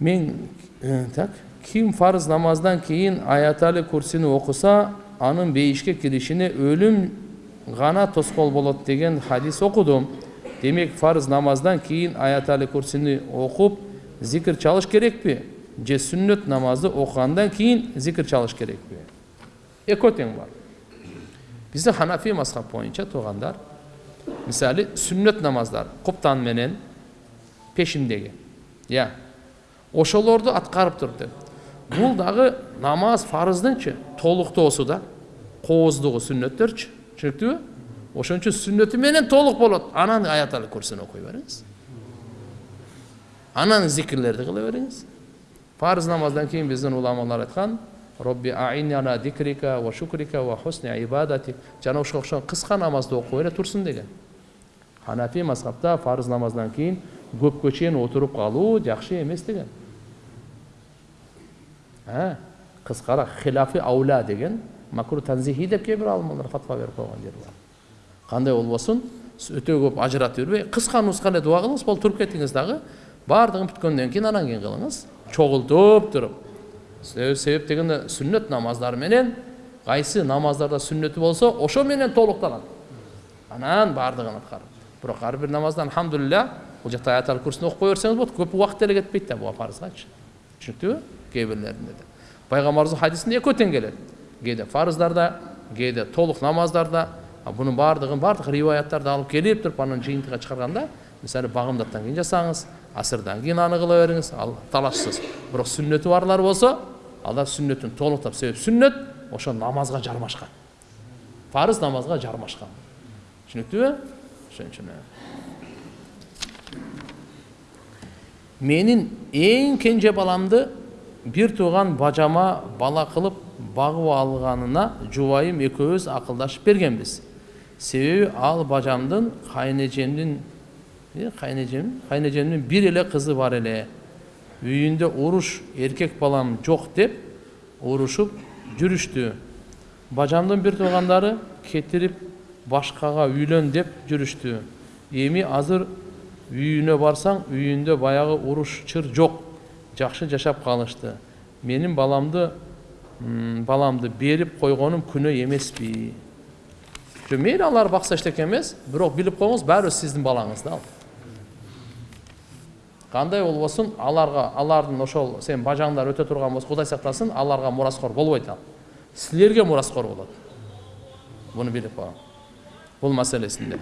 мен так ким фарыз намаздан кейін аятали курсини окуса анын бейишке киришине өлүм гана тоскоол болот деген хадис окудум демек фарыз намаздан кейін аятали курсини окуп зикир чалыш керекпи же сүннөт намазды окугандан кийин зикир чалыш керекпи экөө тең бар бизде ханафи мазхаб боюнча туугандар мисалы сүннөт намаздар куптан менен пешиндеги иә ошолорду аткарып тур деп. Бул дагы намаз фарыздынчы толуктоосу да кооздугу сүннөттөрчү түшүнүктүүбү ошон үчүн сүннөтү менен толук болот. Анан аятал курсини окуй бериңиз. Анан зикирлерди кыла бериңиз. Парыз намаздан кийин биздин уламалар айткан робби аиняна дикрика ва шукрика ва хусни ибадати жана ошого окшогон кыска намазды окуп эле турсун деген. Ханафи мазхабта парыз намаздан кийин көпкө чейин отуруп калуу жакшы эмес деген. Кыскараак хилафи ауля деген макру танзихи деп кээ бир алымдар фатва берип койгон жери бар кандай болбосун өтө көп ажыратып жүрбөй кыска нуска эле дуба кылыңыз болду туруп кетиңиз дагы баардыгын бүткөндөн кийин анан кийин кылыңыз чогултуп туруп себеп дегенде сүннөт намаздар менен кайсы намаздарда сүннөтү болсо ошо менен анан баардыгын аткарып бирок ар бир намазда алхамдулилля бул жакта аятал курсуну окуй берсеңиз болот көп убакыт деле кетпейт да буга парызгачы түшүнүктүүбү кээ бирлеринде да пайгамбарыбыздын хадисинде экөө тең келет кээде фарыздарда кээде толук намаздарда бунун баардыгын баардык риваяттарды алып келип туруп анан жыйынтыгга чыгарганда мисалы багымдаттан кийин жасаңыз асырдан кийин аны кыла бериңиз ал талашсыз. Бирок сүннөтү барлар болсо алар сүннөтүн толуктап себеп сүннөт ошо намазга жармашкан парыз намазга жармашкан түшүнүктүүбү ошон үчүн менин эң кенже баламды бир тууган бажама бала кылып багып алганына жубайым экөөбүз акылдашып бергенбиз себеби ал бажамдын кайнэжемдин кайнэжем кайнэжемдин бир эле кызы бар эле үйүндө уруш эркек балам жок деп урушуп жүрүштү бажамдын бир туугандары кетирип башкага үйлөн деп жүрүштү эми азыр үйүнө барсаң үйүндө баягы уруш чыр жок жакшы жашап калышты менин баламды баламды берип койгонум күнөө эмеспи жок мейли алар бакса эчтеке эмес бирок билип коюңуз баары бир сиздин балаңыз да ал. Кандай болбосун аларга алардын ошол сен бажаңдар өтө турган болсо кудай сактасын аларга мураскор болбойт ал. Силерге мураскор болот буну билип койгон бул маселесинде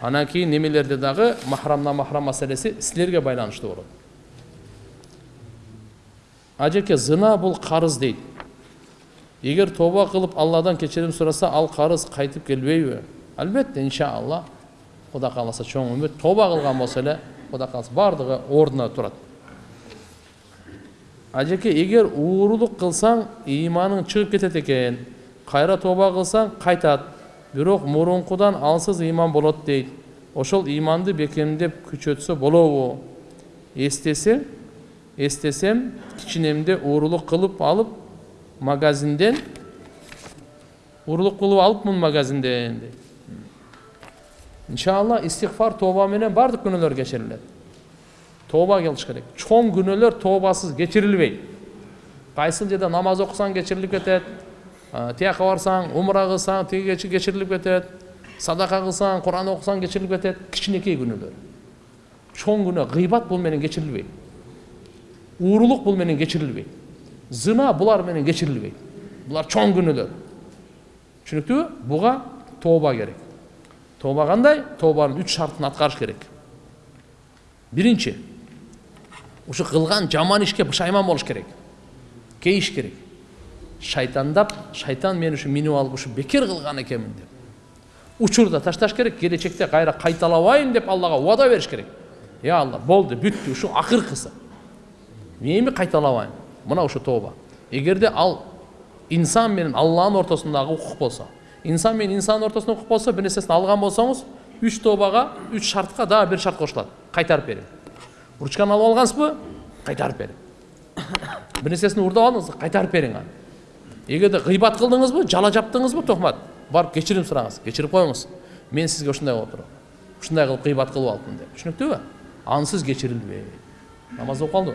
анан кийин немелерде дагы махрамна махрам маселеси силерге байланыштуу болот ажеке зына бул карыз дейт эгер тоба кылып алладан кечирим сураса ал карыз кайтып келбейби албетте иншалла кудай кааласа чоң үмүт тоба кылган болсо эле кудай кааласа баардыгы ордуна турат ажеке эгер уурулук кылсаң ыйманың чыгып кетет экен кайра тоба кылсаң кайтат бирок мурункудан алсыз ыйман болот дейт ошол ыйманды бекемдеп күчөтсө болобу эстесе эстесем кичинемде уурулук кылып алып магазинден уурулук кылып алыпмын магазинден дейт иншалла истигфар тооба менен баардык күнөөлөр кечирилет тооба кылыш керек чоң күнөөлөр тообасыз кечирилбейт кайсыл жерде намаз окусаң кечирилип кетет тияка барсаң умра кылсаң тиги кечирилип кетет садака кылсаң куран окусаң кечирилип кетет кичинекей күнөөлөр чоң күнөө гыйбат бул менен кечирилбейт уурулук бул менен кечирилбейт зына булар менен кечирилбейт булар чоң күнөөлөр түшүнүктүүбү буга тооба керек тооба кандай тообанын үч шартын аткарыш керек биринчи ушу кылган жаман ишке пушайман болуш керек кейиш керек шайтандап шайтан мени ушу минип алып ушу бекер кылган экенмин деп учурда ташташ керек келечекте кайра кайталабайм деп аллага убада бериш керек е алла болду бүттү ушу акыркысы эми кайталабайм мына ушу тооба эгерде ал инсан менен алланын ортосундагы укук болсо инсан менен инсандын ортосунда укук болсо бир нерсесин алган болсоңуз үч тообага үч шартка дагы бир шарт кошулат. Кайтарып берем. Ручканы алып алгансызбы? Кайтарып берем. Бир нерсесин уурдап алдыңыз кайтарып бериң аны эгерде гыйбат кылдыңызбы жала жаптыңызбы токмат барып кечирим сураңыз кечирип коюңуз. Мен сизге ушундай болуп туруп ушундай кылып гыйбат кылып алыпмын деп. Түшүнүктүүбү ансыз кечирилбейт намаз окуп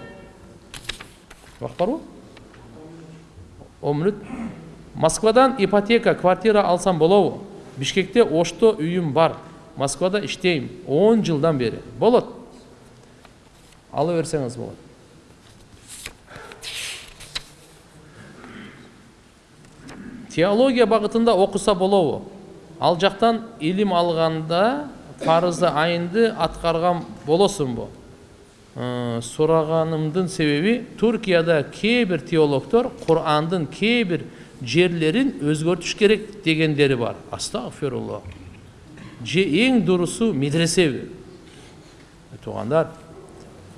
убакыт барбы он мүнөт москвадан ипотека квартира алсам болобу бишкекте ошто үйүм бар. Москвада иштейм он жылдан бери болот. Ала берсеңиз болот. Теология багытында окуса болобу ал жактан илим алганда парызы айынды аткарган болосуңбу сураганымдын себеби туркияда кээ бир теологдор курандын кээ бир жерлерин өзгөртүш керек дегендери бар. Астагфирулла же эң дурусу медресеби туугандар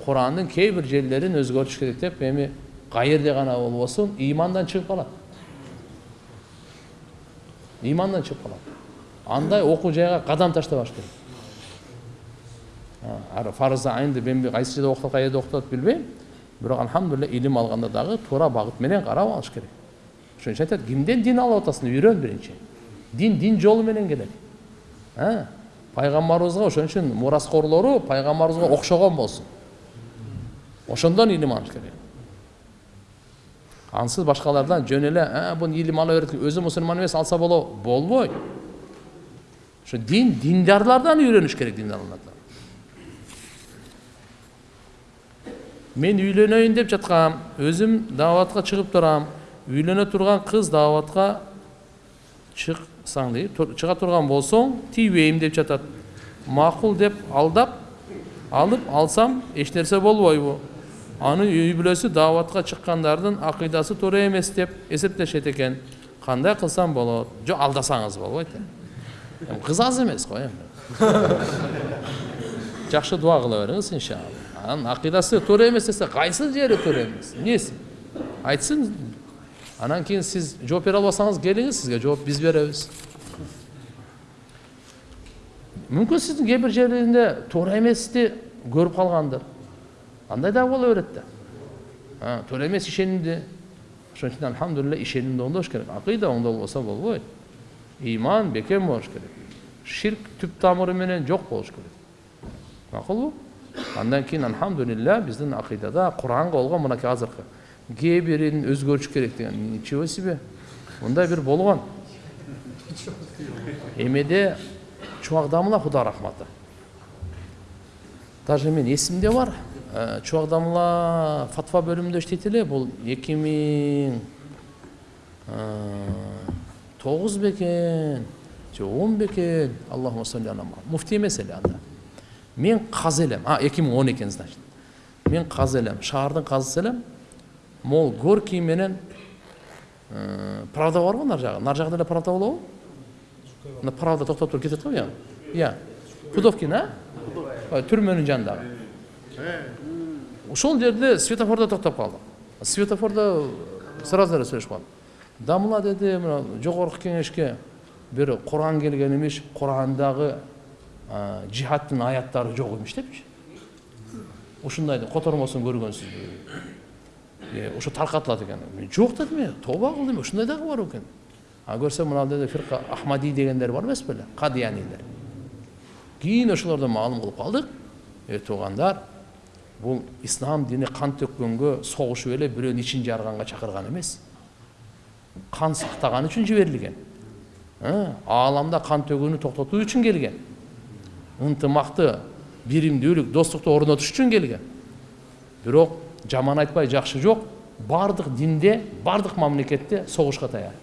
курандын кээ бир жерлерин өзгөртүш керек деп эми каерде гана болбосун ыймандан чыгып калат ыймандан чыгып калат андай окуу жайга кадам таштабаш керек фарызы айынды мен кайсы жерде окутат каерде окутат билбейм бирок альхамдулилля илим алганда дагы туура багыт менен карап алыш керек. Ошон үчүн айтат кимден дин алып атасың үйрөн биринчи дин дин жолу менен келет пайгамбарыбызга ошон үчүн мураскорлору пайгамбарыбызга окшогон болсун ошондон илим алыш керек. Ансыз башкалардан жөн эле буну илим ала берет өзү мусулман эмес алса болобу болбойт ошо дин диндарлардан үйрөнүш керек диндарлардан мен үйлөнөйүн деп жаткам өзүм дааватка чыгып турам үйлөнө турган кыз дааватка чыксаң дейт чыга турган болсоң тийбейм деп жатат. Макул деп алдап алып алсам эч нерсе болбойбу. Анын үй бүлөсү дааватка чыккандардын акыйдасы туура эмес деп эсептешет экен. Кандай кылсам болот? Жок алдасаңыз болбойт эми кыз аз эмес го эми. Жакшы дуба кыла бериңиз иншалла анын акыйдасы туура эмес десе кайсы жери туура эмес эмнеси айтсын анан кийин сиз жооп бере албасаңыз келиңиз сизге жооп биз беребиз мүмкүн сиздин кээ бир жерлеринде туура эмести көрүп калгандыр андай дагы боло берет да туура эмес ишенимди ошон үчүн альхамдулилля ишенимди оңдош керек акыйда оңдолбосо болбойт ыйман бекем болуш керек ширк түп тамыры менен жок болуш керек макулбу андан кийин альхамдулилля биздин акыйдада куранга болгон мынакей азыркы кээ бирин өзгөртүш керек деген ничего себе. Мындай бир болгон эмеде чубакдамла кудай рахматы. Даже мен эсимде бар. Чубакдамла фатва бөлүмүндө иштейт эле бул эки миң тогуз бекен же он бекен аллахума салли ала муфтий эмес эле анда. Мен казы элем а эки миң он экен значит мен казы элем шаардын казысы элем могул горький менен правда барбы нары жагы нары жагында эле правда болобу мына правда токтоп туруп кетет го бuyagы iya пудовкин а түрмөнүн жанындагы ошол жерде светофордо токтоп калдык светофордо сразу сүйлөшүп калдым дамыла деди мына жогорку кеңешке бир куран келген имиш курандагы жихадтын аяттары жок имиш депчи ушундайды котормосун көргөнсүзбү ошо таркатылат экен жок дедим мен тооба кылдым ушундай дагы бар экен а көрсөм мына деди фирка ахмади дегендер бар эмес беле кадиянилер кийин ошолордон маалым кылып калдык э туугандар бул ислам дини кан төккөнгө согушуп эле бирөөнүн ичин жарганга чакырган эмес кан сактаган үчүн жиберилген ааламда кан төгүүнү токтотуу үчүн келген ынтымақты биримдүүлүк достукту орнотуш үчүн келген. Бирок жаман айтпай жакшы жок баардык динде баардык мамлекетте согушка даяр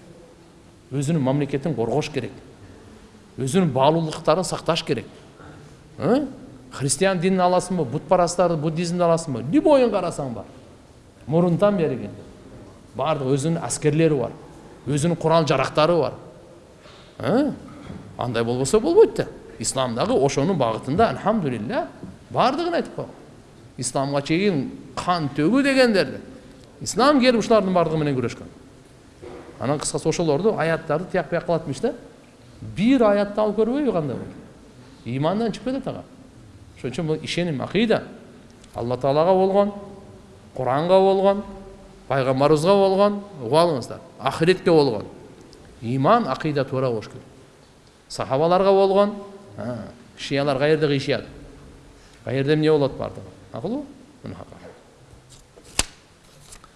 өзүнүн мамлекетин коргош керек. Өзүнүн баалуулуктарын сакташ керек. Христиан динин аласыңбы бутпарасттарды буддизмди аласыңбы любойун карасаң бар мурунтан бери баардык өзүнүн аскерлери бар өзүнүн курал жарактары бар. Андай болбосо болбойт да. Ислам дагы ошонун багытында альхамдулилля баардыгын айтып койгон исламга чейин кан төгүү дегендерди ислам келип ушулардын баардыгы менен күрөшкөн анан кыскасы ошолорду аяттарды тияк бияк кылат имиш да бир аятты алып көрбөйбү кандай болот ыймандан чыгып кетет ага ошон үчүн бул ишеним акыйда алла таалага болгон куранга болгон пайгамбарыбызга болгон угуп алыңыздар ахиретке болгон ыйман акыйда туура болуш керек сахабаларга болгон шиялар каерде кыйшыят каерде эмне болот баардыгы макулбу